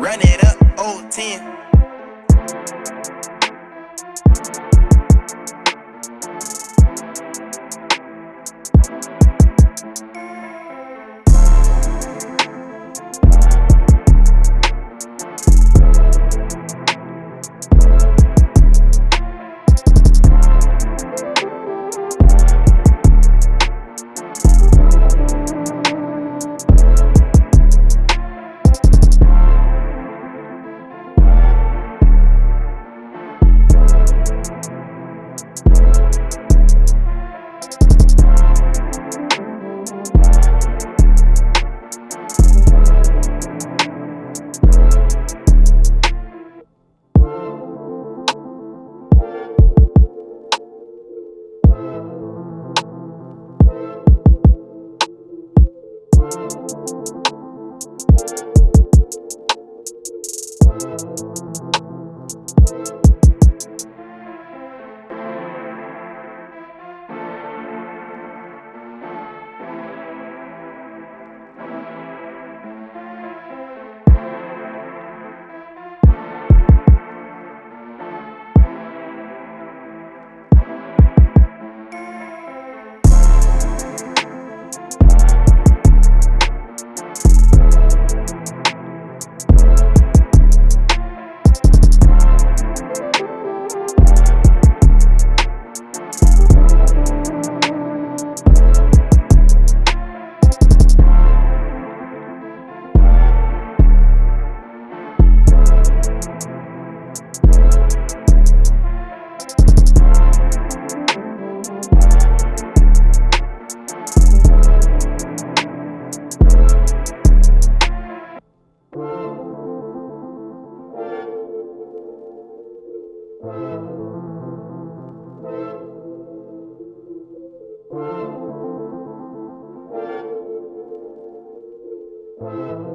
Run it up, old 10. Thank you.